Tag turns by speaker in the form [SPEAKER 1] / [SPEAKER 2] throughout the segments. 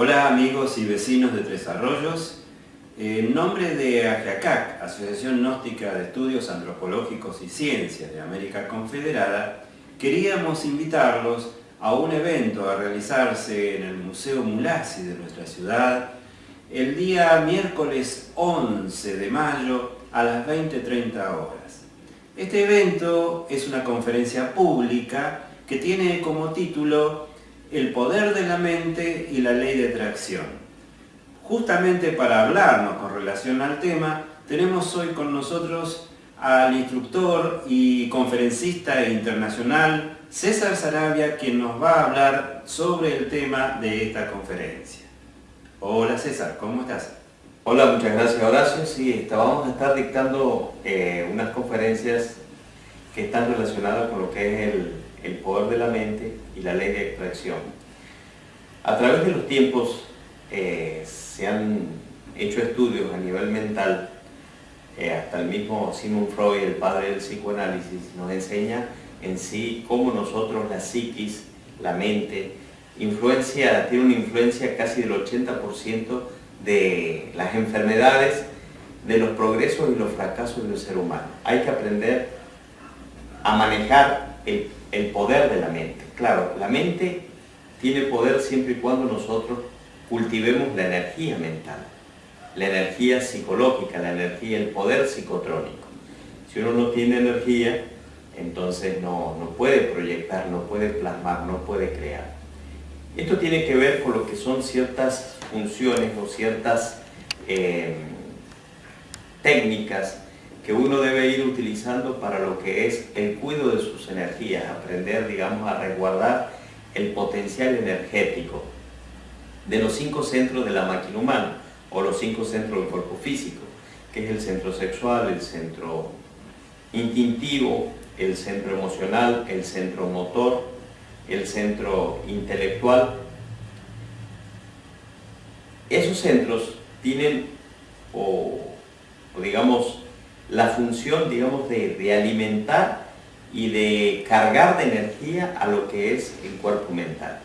[SPEAKER 1] Hola amigos y vecinos de Tres Arroyos. En nombre de AGACAC, Asociación Gnóstica de Estudios Antropológicos y Ciencias de América Confederada, queríamos invitarlos a un evento a realizarse en el Museo Mulasi de nuestra ciudad el día miércoles 11 de mayo a las 20.30 horas. Este evento es una conferencia pública que tiene como título El poder de la mente y la ley de atracción. Justamente para hablarnos con relación al tema, tenemos hoy con nosotros al instructor y conferencista internacional César Sarabia, quien nos va a hablar sobre el tema de esta conferencia. Hola César, ¿cómo estás?
[SPEAKER 2] Hola, muchas gracias Horacio. Sí, vamos a estar dictando eh, unas conferencias que están relacionadas con lo que es el, poder de la mente y la ley de extracción. A través de los tiempos eh, se han hecho estudios a nivel mental, eh, hasta el mismo Sigmund Freud, el padre del psicoanálisis, nos enseña en sí cómo nosotros, la psiquis, la mente, influencia, tiene una influencia casi del 80% de las enfermedades, de los progresos y los fracasos del ser humano. Hay que aprender a manejar el, el poder de la mente. Claro, la mente tiene poder siempre y cuando nosotros cultivemos la energía mental, la energía psicológica, la energía, el poder psicotrónico. Si uno no tiene energía, entonces no, no puede proyectar, no puede plasmar, no puede crear. Esto tiene que ver con lo que son ciertas funciones o ciertas eh, técnicas que uno debe ir utilizando para lo que es el cuidado de sus energías, aprender, digamos, a resguardar el potencial energético de los cinco centros de la máquina humana o los cinco centros del cuerpo físico, que es el centro sexual, el centro instintivo, el centro emocional, el centro motor, el centro intelectual. Esos centros tienen, o, digamos, la función, digamos, de, de alimentar y de cargar de energía a lo que es el cuerpo mental.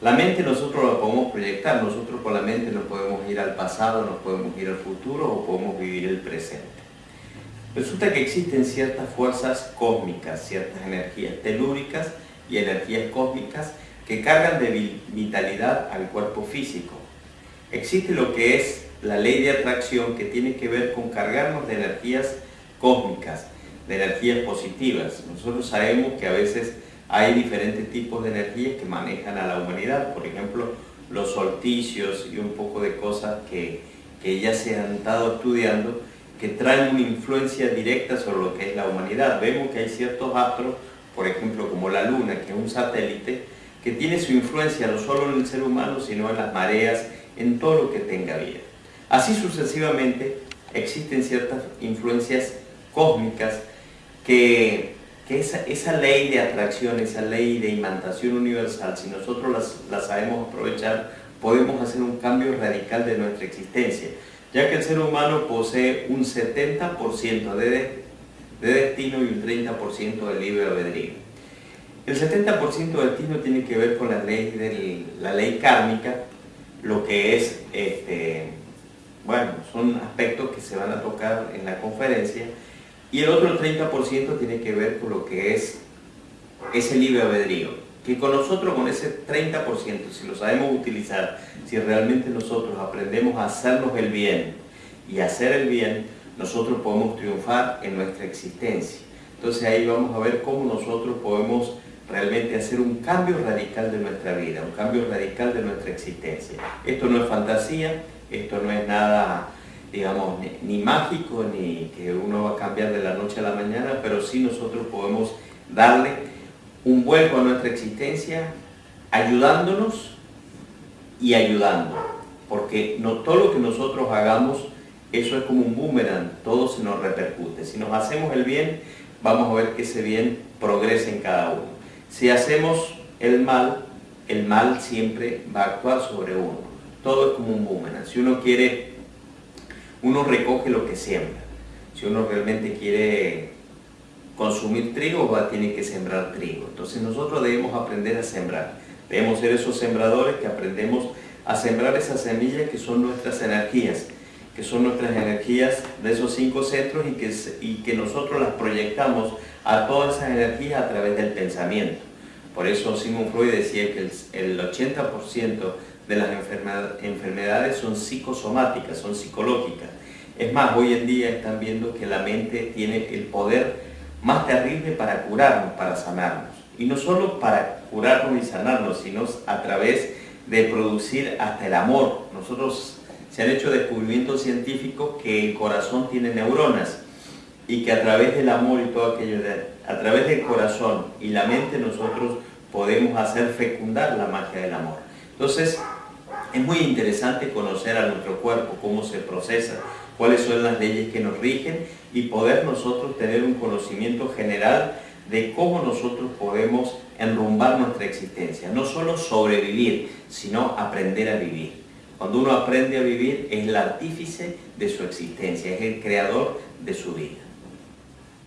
[SPEAKER 2] La mente nosotros la podemos proyectar, nosotros con la mente nos podemos ir al pasado, nos podemos ir al futuro o podemos vivir el presente. Resulta que existen ciertas fuerzas cósmicas, ciertas energías telúricas y energías cósmicas que cargan de vitalidad al cuerpo físico. Existe lo que es la ley de atracción que tiene que ver con cargarnos de energías cósmicas, de energías positivas. Nosotros sabemos que a veces hay diferentes tipos de energías que manejan a la humanidad, por ejemplo, los solsticios y un poco de cosas que, que ya se han estado estudiando que traen una influencia directa sobre lo que es la humanidad. Vemos que hay ciertos astros, por ejemplo como la Luna, que es un satélite, que tiene su influencia no solo en el ser humano, sino en las mareas, en todo lo que tenga vida. Así sucesivamente existen ciertas influencias cósmicas que, que esa, esa, ley de atracción, esa ley de imantación universal, si nosotros las sabemos aprovechar, podemos hacer un cambio radical de nuestra existencia ya que el ser humano posee un 70% de, de destino y un 30% de libre albedrío. El 70% de destino tiene que ver con la ley, de la ley kármica, lo que es, este, bueno, son aspectos que se van a tocar en la conferencia, y el otro 30% tiene que ver con lo que es ese libre albedrío que con nosotros, con ese 30%, si lo sabemos utilizar, si realmente nosotros aprendemos a hacernos el bien y hacer el bien, nosotros podemos triunfar en nuestra existencia. Entonces ahí vamos a ver cómo nosotros podemos realmente hacer un cambio radical de nuestra vida, un cambio radical de nuestra existencia. Esto no es fantasía, esto no es nada, digamos, ni, mágico, ni que uno va a cambiar de la noche a la mañana, pero sí nosotros podemos darle un vuelco a nuestra existencia ayudándonos y ayudando. Porque no todo lo que nosotros hagamos, eso es como un boomerang, todo se nos repercute. Si nos hacemos el bien, vamos a ver que ese bien progresa en cada uno. Si hacemos el mal, el mal siempre va a actuar sobre uno. Todo es como un boomerang. Si uno quiere, uno recoge lo que siembra. Si uno realmente quiere consumir trigo, va, tiene que sembrar trigo. Entonces nosotros debemos aprender a sembrar. Debemos ser esos sembradores que aprendemos a sembrar esas semillas que son nuestras energías, que son nuestras energías de esos cinco centros y que, y que nosotros las proyectamos a todas esas energías a través del pensamiento. Por eso Sigmund Freud decía que el, 80% de las enfermedades son psicosomáticas, son psicológicas. Es más, hoy en día están viendo que la mente tiene el poder más terrible para curarnos, para sanarnos. Y no solo para curarnos y sanarnos, sino a través de producir hasta el amor. Nosotros se han hecho descubrimientos científicos que el corazón tiene neuronas y que a través del amor y todo aquello, a través del corazón y la mente nosotros podemos hacer fecundar la magia del amor. Entonces, es muy interesante conocer a nuestro cuerpo, cómo se procesa, cuáles son las leyes que nos rigen y poder nosotros tener un conocimiento general de cómo nosotros podemos enrumbar nuestra existencia. No solo sobrevivir, sino aprender a vivir. Cuando uno aprende a vivir es el artífice de su existencia, es el creador de su vida.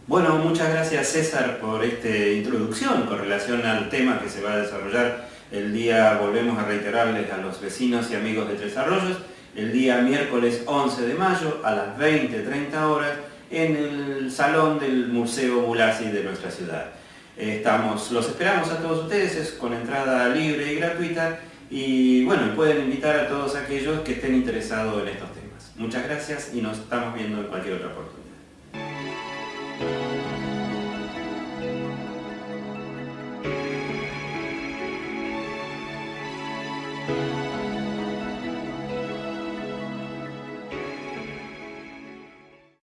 [SPEAKER 1] Bueno, muchas gracias César por esta introducción con relación al tema que se va a desarrollar el día, volvemos a reiterarles a los vecinos y amigos de Tres Arroyos, el día miércoles 11 de mayo a las 20-30 horas en el salón del Museo Bulasi de nuestra ciudad. Estamos, los esperamos a todos ustedes, es con entrada libre y gratuita y bueno, pueden invitar a todos aquellos que estén interesados en estos temas. Muchas gracias y nos estamos viendo en cualquier otra oportunidad.